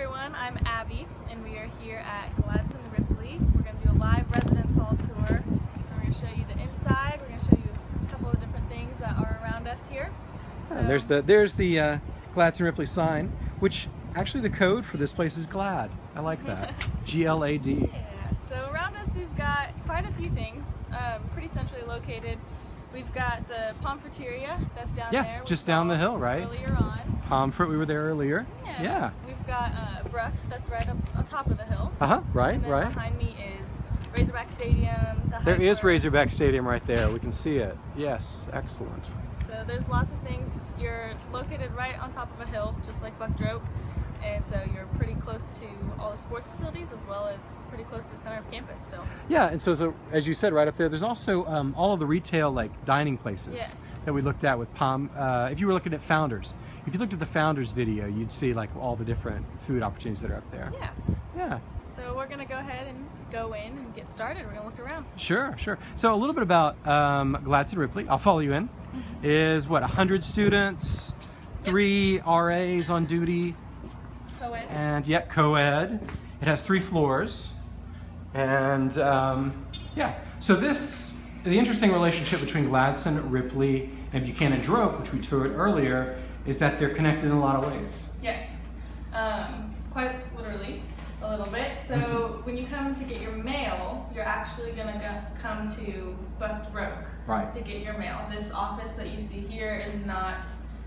everyone, I'm Abby and we are here at Gladson Ripley. We're going to do a live residence hall tour. We're going to show you the inside, we're going to show you a couple of different things that are around us here. So, and there's the there's the uh, Gladson Ripley sign, which actually the code for this place is GLAD. I like that. G-L-A-D. Yeah, so around us we've got quite a few things, um, pretty centrally located. We've got the Pomfreteria that's down yeah, there. Yeah, just down the hill, right? Earlier on. Pomfret, we were there earlier. Yeah. yeah. We've got uh, Brough that's right up on top of the hill. Uh huh. Right. right. Behind me is Razorback Stadium. The there is Razorback Stadium right there. We can see it. Yes. Excellent. So there's lots of things. You're located right on top of a hill, just like Buck Droke and so you're pretty close to all the sports facilities as well as pretty close to the center of campus still. Yeah, and so, so as you said right up there, there's also um, all of the retail like dining places yes. that we looked at with Palm. Uh, if you were looking at Founders, if you looked at the Founders video, you'd see like all the different food opportunities that are up there. Yeah. Yeah. So we're gonna go ahead and go in and get started. We're gonna look around. Sure, sure. So a little bit about um, Gladson Ripley. I'll follow you in. Mm -hmm. Is what 100 students, yep. three RAs on duty, Co-ed. And yet co-ed. It has three floors. And um, yeah, so this, the interesting relationship between Gladson, Ripley, and Buchanan Droke, which we toured earlier, is that they're connected in a lot of ways. Yes, um, quite literally a little bit. So mm-hmm. when you come to get your mail, you're actually going to come to Buck Droke right. to get your mail. This office that you see here is not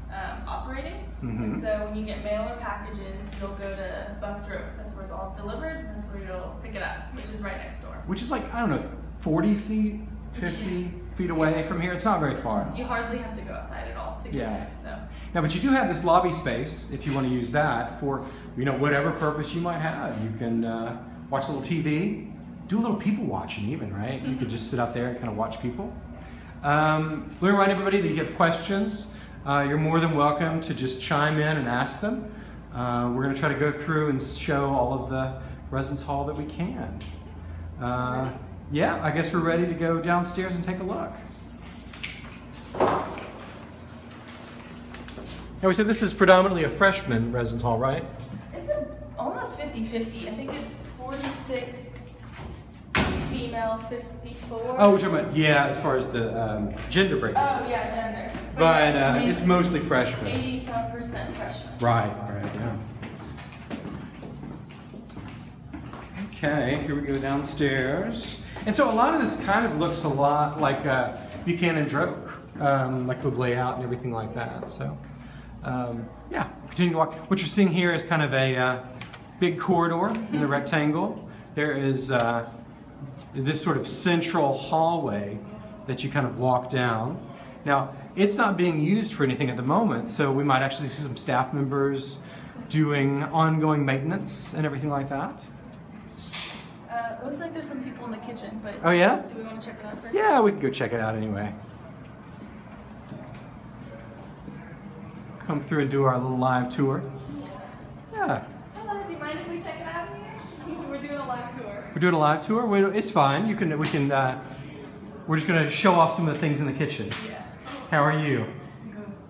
um, operating. Mm -hmm. And so when you get mail or packages, you'll go to Buck Droke. That's where it's all delivered. That's where you'll pick it up, which is right next door. Which is like, I don't know, 40 feet, 50 feet away yes. from here. It's not very far. You hardly have to go outside at all to get yeah. there. So. Now, but you do have this lobby space if you want to use that for, you know, whatever purpose you might have. You can uh, watch a little TV, do a little people watching even, right? You could just sit out there and kind of watch people. Um, let me remind everybody that if you have questions uh, you're more than welcome to just chime in and ask them. Uh, we're going to try to go through and show all of the residence hall that we can. Uh, yeah, I guess we're ready to go downstairs and take a look. Now we said this is predominantly a freshman residence hall, right? It's a, almost 50-50. I think it's 46 female 54. Oh, we're talking about, yeah, as far as the um, gender breakdown. Oh, yeah, gender. But, but uh, it's mostly freshmen. 80 some percent freshmen. Right, right, yeah. Okay, here we go downstairs. And so a lot of this kind of looks a lot like uh, Buchanan Droke, um, like the layout and everything like that. So, um, yeah, continue to walk. What you're seeing here is kind of a uh, big corridor in the rectangle. There is uh, this sort of central hallway that you kind of walk down. Now, it's not being used for anything at the moment, so we might actually see some staff members doing ongoing maintenance and everything like that. Uh, it looks like there's some people in the kitchen, but oh yeah? Do we want to check it out first? Yeah, we can go check it out anyway. Come through and do our little live tour. Yeah. Hello, do you mind if we check it out here? We're doing a live tour. We're doing a live tour. It's fine. You can. We can. Uh, we're just going to show off some of the things in the kitchen. Yeah. How are you?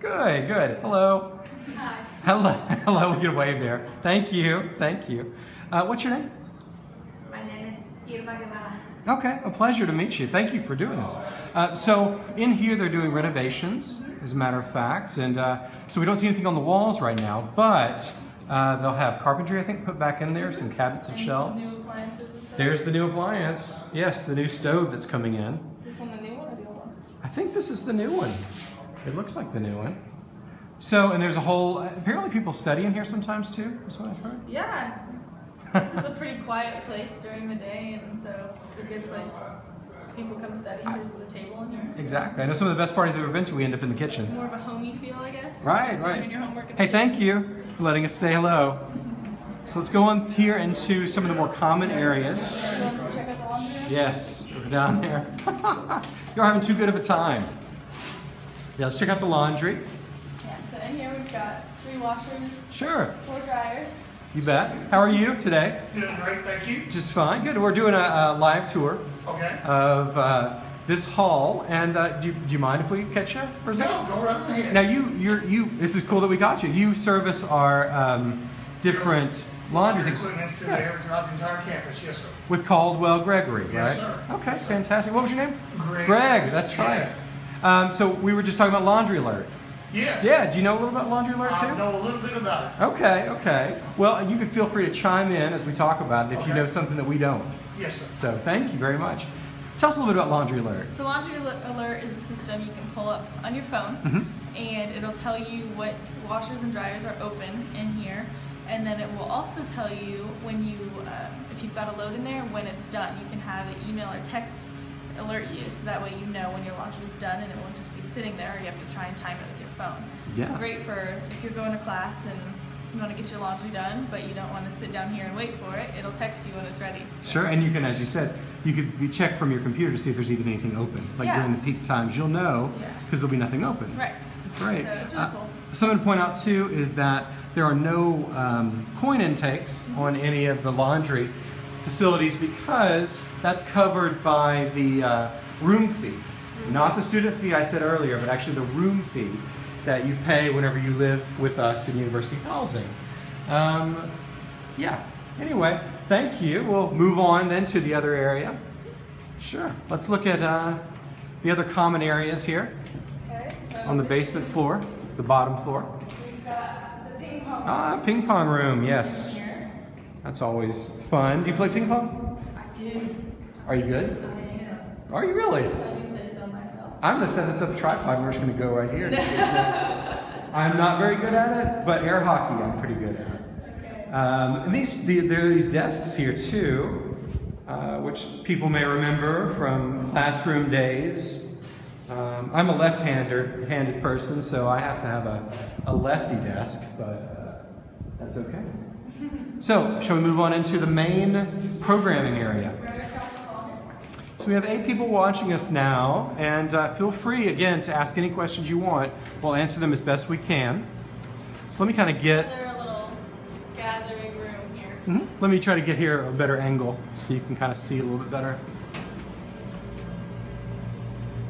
Good, good. Good. Hello. Hi. Hello. Hello. A wave there. Thank you. Thank you. Uh, what's your name? My name is Irma Guevara. Okay, a pleasure to meet you. Thank you for doing this. Uh, so in here they're doing renovations, as a matter of fact, and uh, so we don't see anything on the walls right now, but uh, they'll have carpentry, I think, put back in there, some cabinets and, and shelves. Some new appliances There's the new appliance. Yes, the new stove that's coming in. Is this one the new one or the old one? I think this is the new one. It looks like the new one. So, and there's a whole, apparently people study in here sometimes too, is what I've heard. Yeah. This is a pretty quiet place during the day, and so it's a good place. People come study. There's a table in here. Exactly. I know some of the best parties I've ever been to, we end up in the kitchen. More of a homey feel, I guess. Right, right. Hey, thank you for letting us say hello. So let's go on here into some of the more common areas. Yes, we're down here. You're having too good of a time. Yeah, let's check out the laundry. Yeah, so in here we've got three washers. Sure. Four dryers. You bet. How are you today? Doing great, thank you. Just fine. Good. We're doing a, a live tour okay. of uh, this hall, and uh, do, you, do you mind if we catch you for a second? No, go right ahead. Now you, you're, you. This is cool that we got you. You service our um, different laundry things. Yeah. throughout the entire campus, yes, sir. With Caldwell Gregory, Yes, right? sir. Okay, Yes, sir. fantastic. What was your name? Greg. Greg, that's right. Yes. Um, so we were just talking about Laundry Alert. Yes. Yeah, do you know a little about Laundry Alert too? I know a little bit about it. Okay, okay. Well, you can feel free to chime in as we talk about it if you know something that we don't. Yes, sir. So thank you very much. Tell us a little bit about Laundry Alert. So Laundry Alert is a system you can pull up on your phone, Mhm. and it'll tell you what washers and dryers are open in here, and then it will also tell you when you, uh, if you've got a load in there, when it's done. You can have an email or text alert you, so that way you know when your laundry is done, and it won't just be sitting there. You have to try and time it with your phone. Yeah. It's great for if you're going to class and you want to get your laundry done, but you don't want to sit down here and wait for it. It'll text you when it's ready. Sure, and you can, as you said, you could be check from your computer to see if there's even anything open. Like Yeah. during the peak times, you'll know Yeah. because there'll be nothing open. Right. Great. So it's really Uh, cool. Something to point out too is that there are no um, coin intakes on any of the laundry facilities because that's covered by the uh, room fee. Not the student fee I said earlier, but actually the room fee that you pay whenever you live with us in university housing. Um, yeah, anyway, thank you. We'll move on then to the other area. Sure. Let's look at uh, the other common areas here Okay, so on the basement floor, the bottom floor. We've got the ping pong Ah, ping pong room, yes. That's always fun. Do you play ping pong? I do. Are you good? I am. Are you really? I do say so myself. I'm gonna set this up a tripod and we're just gonna go right here. I'm not very good at it, but air hockey I'm pretty good at. Okay. Um, and these, the, there are these desks here too, uh, which people may remember from classroom days. Um, I'm a left-hander, handed person, so I have to have a, a lefty desk, but uh, that's okay. So, shall we move on into the main programming area? Right across the hall. So we have eight people watching us now, and uh, feel free again to ask any questions you want. We'll answer them as best we can. So let me kind of get, gathering room here. Mhm. let me try to get here a better angle so you can kind of see a little bit better.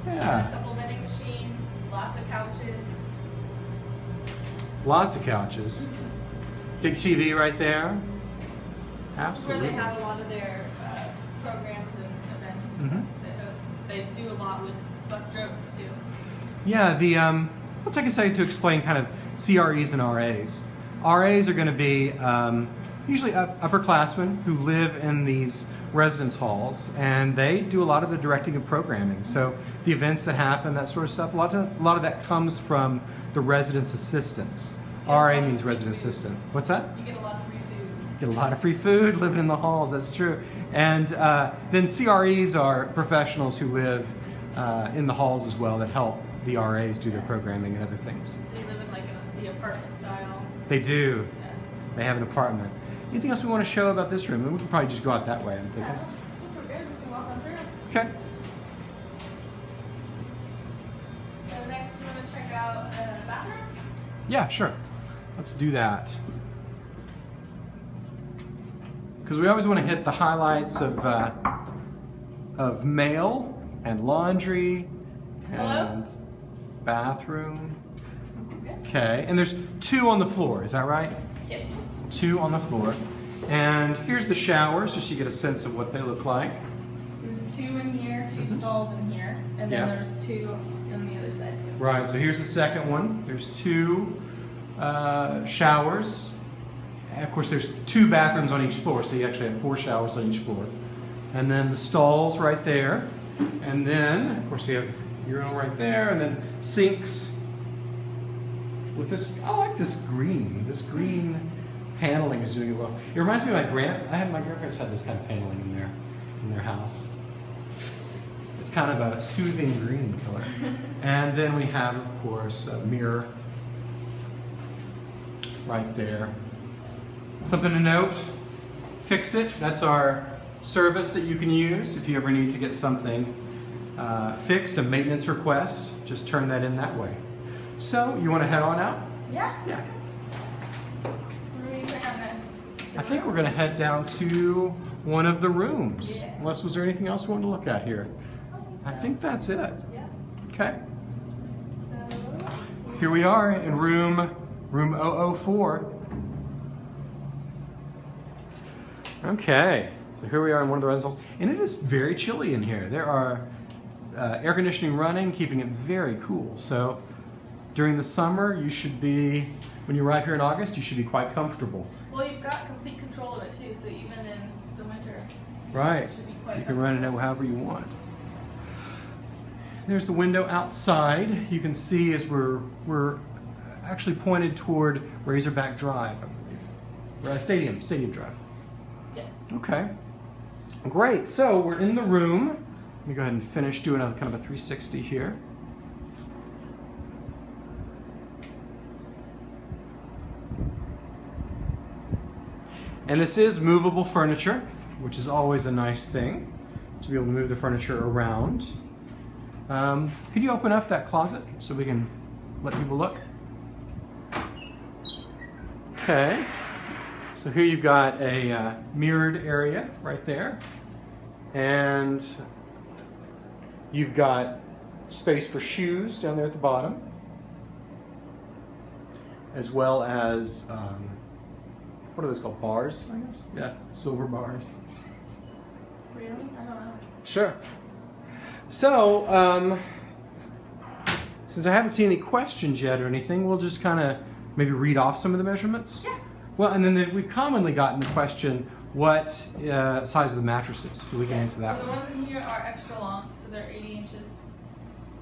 A Yeah, couple vending machines, lots of couches. lots of couches. Big TV right there. This is where they have a lot of their uh, programs and events and Mhm. stuff. They, host, they do a lot with Buck Droke too. Yeah, the um, I'll take a second to explain kind of CREs and RAs. RAs are going to be um, usually up- upperclassmen who live in these residence halls, and they do a lot of the directing and programming. So the events that happen, that sort of stuff, a lot of a lot of that comes from the residence assistants. RA means resident assistant. What's that? You get a lot of free food. Get a lot of free food living in the halls, that's true. And uh, then CREs are professionals who live uh, in the halls as well that help the RAs do their programming and other things. They live in like a, the apartment style. They do. Yeah. They have an apartment. Anything else we want to show about this room? We can probably just go out that way, I'm Yeah, thinking. I think we're good. We can walk on through. Okay. So next, we want to check out uh, the bathroom. Yeah, sure. Let's do that. Because we always want to hit the highlights of uh, of mail and laundry Hello? and bathroom. Okay, and there's two on the floor. Is that right? Yes. Two on the floor. And here's the showers, just so you get a sense of what they look like. There's two in here, 2 Mhm. stalls in here, and then Yeah. there's two on the other side too. Right, so here's the second one. There's two uh, showers. Of course, there's two bathrooms on each floor, so you actually have four showers on each floor. And then the stalls right there. And then, of course, we have urinal right there, and then sinks with this. I like this green. This green paneling is doing it well. It reminds me of my grand. I had my grandparents had this kind of paneling in their in their house. It's kind of a soothing green color. and then we have, of course, a mirror right there. Something to note Fix It, that's our service that you can use if you ever need to get something uh, fixed, a maintenance request. Just turn that in that way. So, you want to head on out? Yeah. Yeah. Where do we check next? I think we're going to head down to one of the rooms. Yeah. Unless, was there anything else we want to look at here? I think that's it. Yeah. Okay. So. Here we are in room room 004. Okay, so here we are in one of the residence halls, and it is very chilly in here. There are uh, air conditioning running, keeping it very cool. So during the summer, you should be, when you arrive here in August, you should be quite comfortable. Well, you've got complete control of it too, so even in the winter, Right. it should be quite You can run it however you want. There's the window outside. You can see as we're we're actually pointed toward Razorback Drive, I believe. Uh, Stadium, Stadium Drive. Yeah. Okay. Great. So we're in the room. Let me go ahead and finish doing a kind of a 360 here. And this is movable furniture, which is always a nice thing to be able to move the furniture around. Um, could you open up that closet so we can let people look? Okay. So here you've got a uh, mirrored area right there. And you've got space for shoes down there at the bottom. As well as, um, what are those called? Bars, I guess? Yeah, silver bars. Really? I don't know. Sure. So, um, since I haven't seen any questions yet or anything, we'll just kind of maybe read off some of the measurements. Yeah. Well, and then the, we've commonly gotten the question, what uh, size of the mattresses? So we can answer that So the one. ones in here are extra long, so they're 80 inches.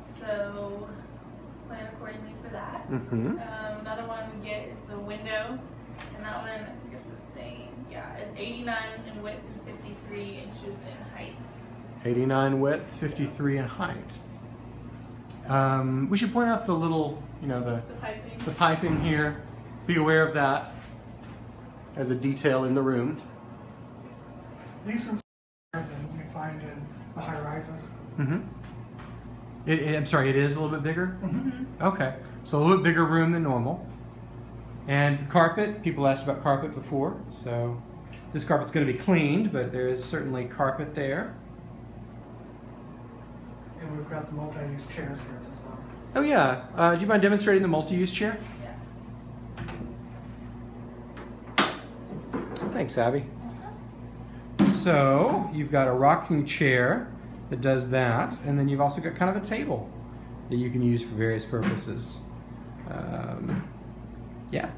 So plan accordingly for that. Mm-hmm. Um, another one we get is the window, and that one I think it's the same. Yeah, it's 89 in width and 53 inches in height. 89 width, 53 in height. Um, we should point out the little, you know, the, The piping. the piping here. Be aware of that as a detail in the room. These rooms are than you find in the high rises. Mm-hmm. It, it- I'm sorry, it is a little bit bigger? Mhm. Okay, so a little bit bigger room than normal. And carpet, people asked about carpet before, so this carpet's going to be cleaned, but there is certainly carpet there. And we've got the multi-use chairs here as well. Oh yeah, uh, do you mind demonstrating the multi-use chair? Yeah. Thanks, Abby. So you've got a rocking chair that does that, and then you've also got kind of a table that you can use for various purposes. Um, yeah.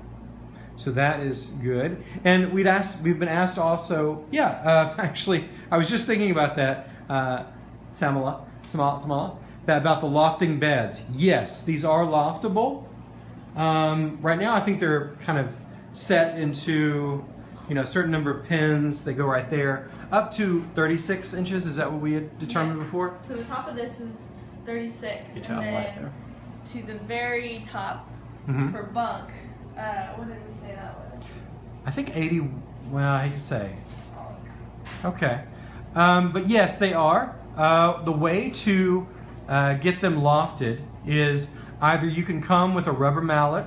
So that is good. And we'd asked, we've been asked also, yeah, uh, actually, I was just thinking about that, uh, Tamala, Tamala, Tamala, that about the lofting beds. Yes, these are loftable. Um, right now, I think they're kind of set into, you know, a certain number of pins. They go right there, up to 36 inches. Is that what we had determined Yes. before? So the top of this is 36, You and then right to the very top Mhm. for bunk. Uh, what did we say that was? I think 80. Well, I hate to say. Okay. Um, but yes, they are. Uh, the way to uh, get them lofted is either you can come with a rubber mallet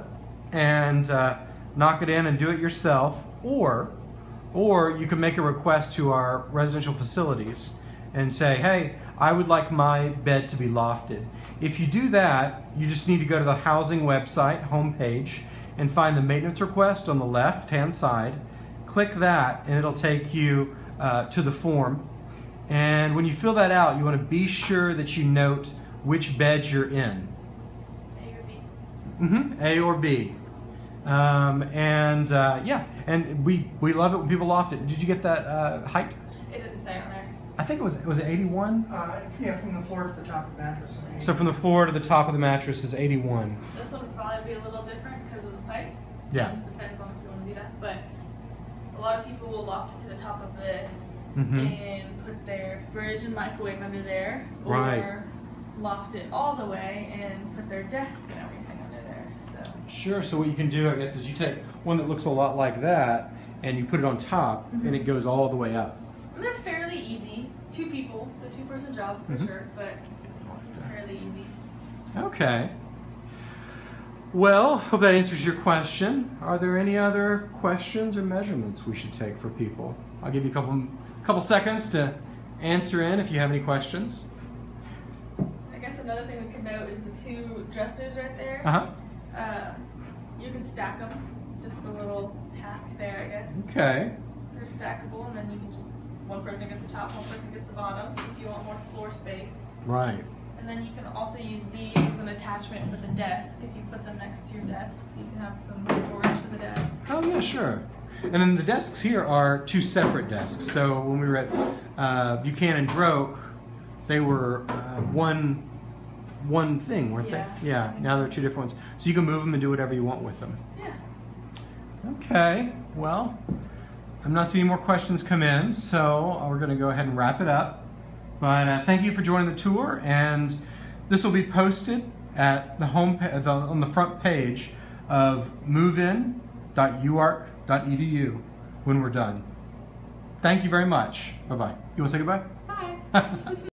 and uh, knock it in and do it yourself, or or you can make a request to our residential facilities and say, hey, I would like my bed to be lofted. If you do that, you just need to go to the housing website homepage and find the maintenance request on the left hand side. Click that, and it'll take you uh, to the form. And when you fill that out, you want to be sure that you note which bed you're in. A or B? hmm A or B. Um, and uh, yeah, and we we love it when people loft it. Did you get that uh, height? It didn't say on there. I think it was was it 81. Uh, yeah, from the floor to the top of the mattress. I So from the floor to the top of the mattress is 81. This one would probably be a little different because of the pipes. Yeah. It just depends on if you want to do that. But a lot of people will loft it to the top of this Mhm. and put their fridge and microwave under there. Or Right. loft it all the way and put their desk and everything under there. So Sure. So what you can do, I guess, is you take one that looks a lot like that and you put it on top, and it goes all the way up. and they're fairly easy. Two people. It's a two person job for Mhm. sure, but it's fairly easy. Okay. Well, hope that answers your question. Are there any other questions or measurements we should take for people? I'll give you a couple couple seconds to answer in if you have any questions. I guess another thing we could note is the two dressers right there. Uh huh. Uh, you can stack them. Just a little hack there, I guess. Okay. They're stackable, and then you can just one person gets the top, one person gets the bottom if you want more floor space. Right. And then you can also use these as an attachment for the desk if you put them next to your desk, so you can have some storage for the desk. Oh yeah, sure. And then the desks here are two separate desks. So when we were at uh, Buchanan Droke, they were uh, one one thing, weren't Yeah, they? Yeah. Now so. they're two different ones. So you can move them and do whatever you want with them. Yeah. Okay. Well, I'm not seeing more questions come in, so we're going to go ahead and wrap it up. But uh, thank you for joining the tour, and this will be posted at the home the, on the front page of movein.uark.edu when we're done. Thank you very much. Bye bye. You want to say goodbye? Bye.